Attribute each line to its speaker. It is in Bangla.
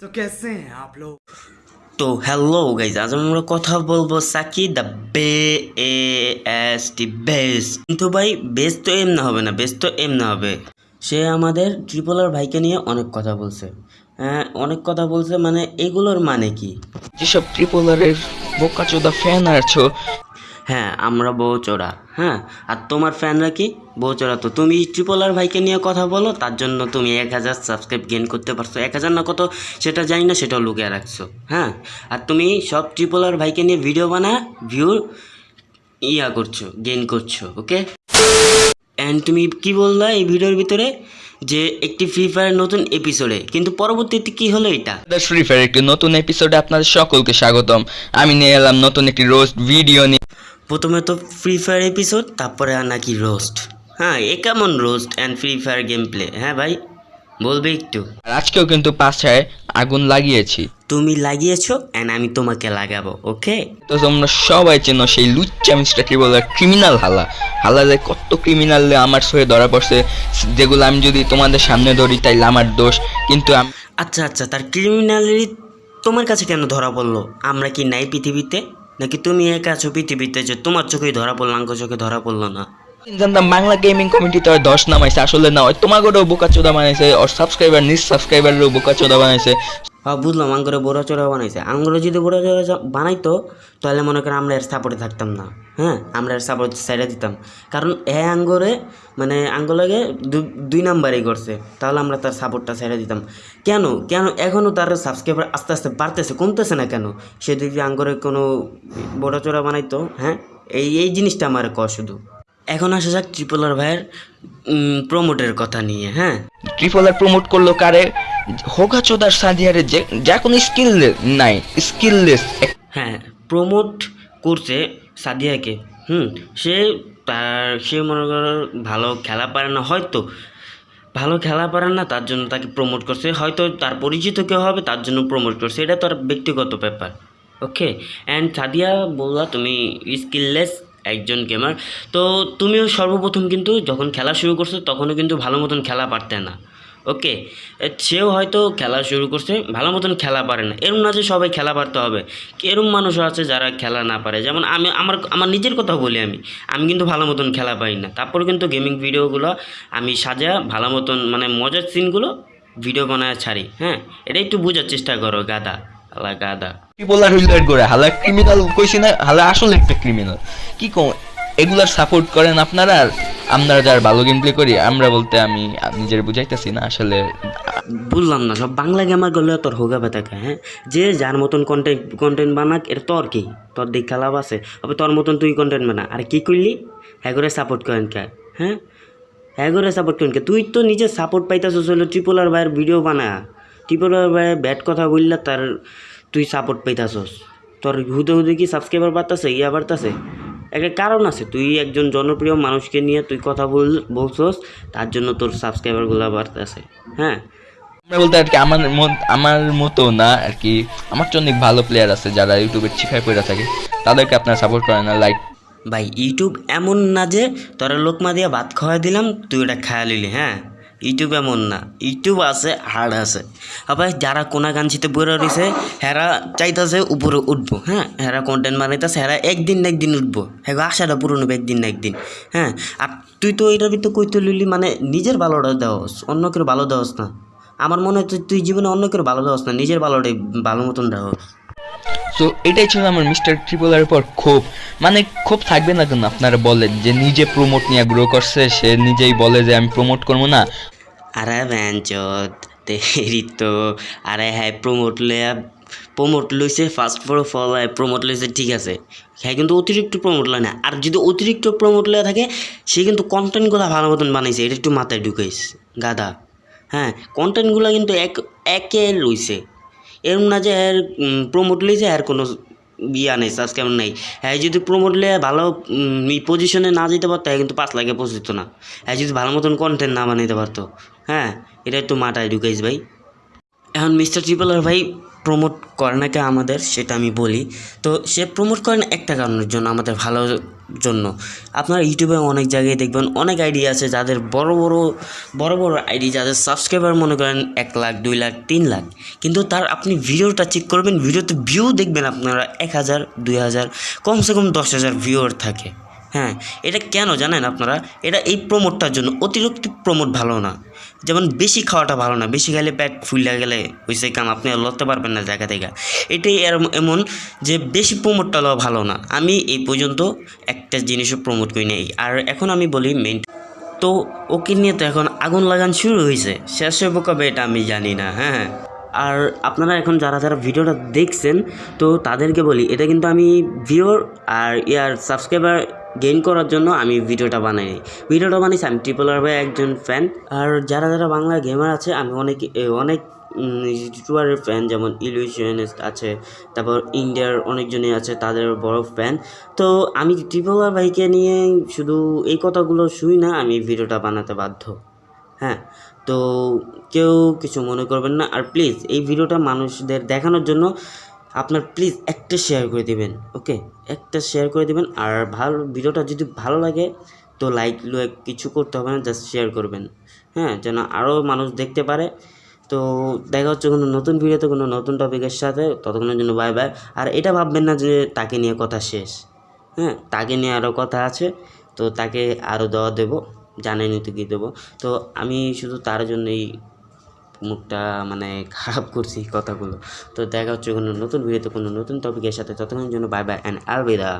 Speaker 1: তো কেসে আপ
Speaker 2: তো হ্যালো গাইজ আজ আমরা কথা বলব সাকি দ্য বে এ এস টি বেস কিন্তু ভাই বেস তো এম না হবে না বেস তো এম না হবে। সে আমাদের ট্রিপলার ভাইকে নিয়ে অনেক কথা বলছে। হ্যাঁ অনেক কথা বলছে মানে এগুলোর মানে কি?
Speaker 3: যেসব ট্রিপলারের বোকাচোদা ফ্যান আছো
Speaker 2: হ্যাঁ আমরা বউ বউচোরা হ্যাঁ? আর তোমার ফ্যানরা কি? বউচোরা তো। তুমি ট্রিপলার ভাইকে নিয়ে কথা বলো, তার জন্য তুমি এক হাজার সাবস্ক্রাইব গেইন করতে পারছ। এক হাজার না কত? সেটা জানি না, সেটাও লুকিয়ে রাখছো হ্যাঁ? আর তুমি সব ট্রিপলার ভাইকে নিয়ে ভিডিও বানা ভিউ ইয়া করছ গেন করছ ওকে অ্যান্ড তুমি কি বললা এই ভিডিওর ভিতরে? যে একটি ফ্রি ফায়ার নতুন এপিসোডে কিন্তু পরবর্তীতে কি হলো এটা?
Speaker 3: ফ্রি ফায়ার একটি নতুন এপিসোডে আপনাদের সকলকে স্বাগতম। আমি নিয়ে এলাম নতুন একটি রোস্ট ভিডিও নিয়ে।
Speaker 2: প্রথমে তো ফ্রি ফায়ার এপিসোড তারপরে আর নাকি রোস্ট হ্যাঁ এ কেমন roast and free fire game play হ্যাঁ ভাই বলবে একটু।
Speaker 3: আর আজকেও কিন্তু পাছায় আগুন লাগিয়েছি।
Speaker 2: তুমি লাগিয়েছো অ্যান্ড আমি তোমাকে লাগাবো ওকে
Speaker 3: তো তোমরা সবাই চেনো সেই লুচ্চা মিস্টার ট্রিপলার ক্রিমিনাল হালা। হালা যে কত ক্রিমিনাল আমার সয়ে ধরা পড়ছে যেগুলো আমি যদি তোমাদের সামনে ধরি তাইলে আমার দোষ। কিন্তু
Speaker 2: আচ্ছা আচ্ছা তার ক্রিমিনালি তোমার কাছে কেন ধরা পড়ল? আমরা কি নাই পৃথিবীতে? নাকি তুমি একা আছো পৃথিবীতে যে তোমার চোখে ধরা পড়ল আঙ্ক চোখে ধরা পড়ল না?
Speaker 3: জানতাম বাংলা গেমিং কমিটি তো দশ নামাইছে, আসলে না হয় তোমাকেও বোকাচোদা বানাইছে, ওর সাবস্ক্রাইবার নিজ সাবস্ক্রাইবারেরও বোকাচোদা বানাইছে।
Speaker 2: হ্যাঁ বুঝলাম, আঙ্গুরে বড় চোরা বানাইছে। আঙ্গুরে যদি বড় চোরা বানাইতো, তাহলে মনে করেন আমরা এর সাপোর্টে থাকতাম না। হ্যাঁ আমরা এর সাপোর্ট সাইডে দিতাম। কারণ এ আঙ্গুরে মানে আঙ্গুলকে দুই নাম্বারই করছে। তাহলে আমরা তার সাপোর্টটা সাইডে দিতাম। কেন? কেন? এখনও তার সাবস্ক্রাইবার আস্তে আস্তে বাড়তেছে, কমতেছে না কেন? সে যদি আঙ্গুরে কোনো বড় চোরা বানাইতো হ্যাঁ এই এই জিনিসটা আমার ক শুধু। এখন আসা যাক ট্রিপলার ভাইয়ের প্রমোটের কথা নিয়ে হ্যাঁ?
Speaker 3: ট্রিপলার প্রমোট করল কারে? হোগা চোদার সাদিয়ারে যে যা কোনো স্কিল নাই স্কিললেস
Speaker 2: হ্যাঁ প্রমোট করছে সাদিয়াকে হুম সে তার সে মনে করো ভালো খেলা পারে না হয়তো ভালো খেলা পারে না তার জন্য তাকে প্রমোট করছে হয়তো তার পরিচিত কেউ হবে তার জন্য প্রমোট করছে এটা তার ব্যক্তিগত ব্যাপার ওকে অ্যান্ড সাদিয়া বললা তুমি স্কিললেস একজন গেমার তো তুমিও সর্বপ্রথম কিন্তু যখন খেলা শুরু করছ তখনও কিন্তু ভালো মতন খেলা পারতে না। ওকে সেও হয়তো খেলা শুরু করছে, ভালো মতন খেলা পারে না। এরম না যে সবাই খেলা পারতে হবে। এরম মানুষও আছে যারা খেলা না পারে। যেমন আমি, আমার আমার নিজের কথা বলি আমি। আমি কিন্তু ভালো মতন খেলা পাই না। তারপর কিন্তু গেমিং ভিডিওগুলো আমি সাজা, ভালো মতন মানে মজার সিনগুলো ভিডিও বানায় ছাড়ি। হ্যাঁ? এটা একটু বোঝার চেষ্টা করো, গাদা। আলা গাদা।
Speaker 3: ট্রিপলার হুইলার করে? হালা ক্রিমিনাল কইছি না, হালা আসলে একটা ক্রিমিনাল কি কম এগুলার সাপোর্ট করেন আপনারা? আর আমরা যার ভালো গেম প্লে করি, আমরা বলতে আমি নিজের বুঝাইতেছি না আসলে।
Speaker 2: বুঝলাম না, সব বাংলা গেমার করলে তোর হোগা বেতা হ্যাঁ? যে যার মতন কন্টেন্ট কন্টেন্ট বানাক এটা তোর কি? তোর দেখা লাভ আছে। তবে তোর মতন তুই কন্টেন্ট বানা। আর কি করলি হ্যাঁ করে সাপোর্ট করেন কে? হ্যাঁ? হ্যাঁ করে সাপোর্ট করেন কে? তুই তো নিজে সাপোর্ট পাইতেছিস হলো ট্রিপলার ভাইয়ের ভিডিও বানা। ট্রিপলার ভাইয়ের ব্যাট কথা বললে তার তুই সাপোর্ট পাইতাছস। তোর হুদে হুদে কি সাবস্ক্রাইবার বাড়তেছে ইয়া বাড়তেছে? একটা কারণ আছে তুই একজন জনপ্রিয় মানুষকে নিয়ে তুই কথা বল বলছস তার জন্য তোর সাবস্ক্রাইবারগুলো বাড়তেছে হ্যাঁ?
Speaker 3: আমরা বলতে আর কি আমার মত- আমার মতো না আর কি আমার তো অনেক ভালো প্লেয়ার আছে যারা ইউটিউবে চিখায় পড়ে থাকে। তাদেরকে আপনারা সাপোর্ট করেন না লাইক
Speaker 2: ভাই ইউটিউব এমন না যে তোরা লোকমা দিয়ে ভাত খাওয়াই দিলাম তুই ওটা খায়া লিলি হ্যাঁ? ইউটিউব এমন না। ইউটিউব আছে, হার্ড আছে। আবার যারা কোনা গানছিতে বইরা রয়েছে হেরা চাইতেছে উপরে উঠবো হ্যাঁ? হেরা কন্টেন্ট বানাইতেছে, হেরা একদিন না একদিন উঠবো। হ্যাঁ আশাটা পূরণ হবে একদিন না একদিন হ্যাঁ? আর তুই তো এটার ভিতরে কইতে লিলি মানে নিজের ভালোটা দেওয়াস অন্য কেউ ভালো দেওয়াস না। আমার মনে হয় তুই জীবনে অন্য কেউ ভালো দেওয়াস না, নিজের ভালোটাই ভালো মতন দেওয়াস।
Speaker 3: সো এটাই ছিল আমার মিস্টার ট্রিপলারের পর ক্ষোভ। মানে ক্ষোভ থাকবে না কেন আপনারা বলেন যে নিজে প্রমোট নিয়ে গ্রো করছে, সে নিজেই বলে যে আমি প্রমোট করব না?
Speaker 2: আরে ব্যাঞ্চত তেরি তো। আরে হ্যাঁ প্রমোট লয়া প্রমোট লইছে ফার্স্ট ফর ফল প্রমোট লইছে, ঠিক আছে। হ্যাঁ কিন্তু অতিরিক্ত প্রমোট লয় না। আর যদি অতিরিক্ত প্রমোট লয়া থাকে, সে কিন্তু কন্টেন্টগুলো ভালো মতন বানাইছে, এটা একটু মাথায় ঢুকাইস গাদা হ্যাঁ কন্টেন্টগুলো কিন্তু এক, একে লইছে। এরম না যে প্রমোট লইছে আর কোনো ইয়া নেই সাবস্ক্রাইব নেই। হ্যাঁ যদি প্রমোট লে ভালো পজিশনে না যেতে পারতো হ্যাঁ কিন্তু পাঁচ লাখে পৌঁছতো না। হ্যাঁ যদি ভালো মতন কন্টেন্ট না বানাইতে পারতো। হ্যাঁ এটা একটু মাথায় ঢুকাইস ভাই। এখন মিস্টার ট্রিপলার ভাই প্রমোট করে নাকি আমাদের, সেটা আমি বলি। তো সে প্রমোট করেন একটা কারণের জন্য আমাদের ভালোর জন্য। আপনারা ইউটিউবে অনেক জায়গায় দেখবেন, অনেক আইডি আছে যাদের বড় বড় বড় বড় আইডি যাদের সাবস্ক্রাইবার মনে করেন এক লাখ, দুই লাখ, তিন লাখ। কিন্তু তার আপনি ভিডিওটা চেক করবেন, ভিডিওতে ভিউ দেখবেন আপনারা এক হাজার, দুই হাজার, কমসে কম দশ হাজার ভিউয়ার থাকে। হ্যাঁ এটা কেন জানেন আপনারা? এটা এই প্রমোটটার জন্য। অতিরিক্ত প্রমোট ভালো না। যেমন বেশি খাওয়াটা ভালো না। বেশি খেলে পেট ফুলে গেলে হয়েছে কাম, আপনি লড়তে পারবেন না জায়গা থেকে। এটাই এমন যে বেশি প্রমোটটা লওয়া ভালো না। আমি এই পর্যন্ত একটা জিনিসও প্রমোট করি নাই। আর এখন আমি বলি মেন তো ওকে নিয়ে তো এখন আগুন লাগান শুরু হয়েছে শেষ হইব কবে এটা আমি জানি না হ্যাঁ আর আপনারা এখন যারা যারা ভিডিওটা দেখছেন, তো তাদেরকে বলি, এটা কিন্তু আমি ভিউর আর ইয়ার সাবস্ক্রাইবার গেইন করার জন্য আমি ভিডিওটা বানাই ভিডিওটা বানিয়েছি আমি ট্রিপল আর বাই একজন ফ্যান আর যারা যারা বাংলা গেমার আছে, আমি অনেক অনেক ইউটিউবারের ফ্যান যেমন ইলিউশনিস্ট আছে, তারপর ইন্ডিয়ার অনেকজনই আছে, তাদের বড় ফ্যান তো আমি ট্রিপল আর ভাইকে নিয়ে শুধু এই কথাগুলো শুই না, আমি ভিডিওটা বানাতে বাধ্য। হ্যাঁ তো কেউ কিছু মনে করবেন না। আর প্লিজ এই ভিডিওটা মানুষদের দেখানোর জন্য আপনার প্লিজ একটা শেয়ার করে দিবেন ওকে একটা শেয়ার করে দিবেন, আর ভালো, ভিডিওটা যদি ভালো লাগে, তো লাইক লাইক কিছু করতে হবে না জাস্ট শেয়ার করবেন হ্যাঁ? যেন আরও মানুষ দেখতে পারে। তো দেখা হচ্ছে কোনো নতুন ভিডিওতে, কোনো নতুন টপিকের সাথে, ততক্ষণের জন্য বাই বাই আর এটা ভাববেন না যে তাকে নিয়ে কথা শেষ হ্যাঁ? তাকে নিয়ে আরও কথা আছে, তো তাকে আরও দেওয়া দেবো জানেনি তো কী দেবো। তো আমি শুধু তার জন্যই মুখটা মানে খারাপ করছি কথাগুলো। তো দেখা হচ্ছে কোনো নতুন ভিডিওতে কোনো নতুন টপিকের সাথে। ততক্ষণের জন্য বাই বাই অ্যান্ড আলবিদা।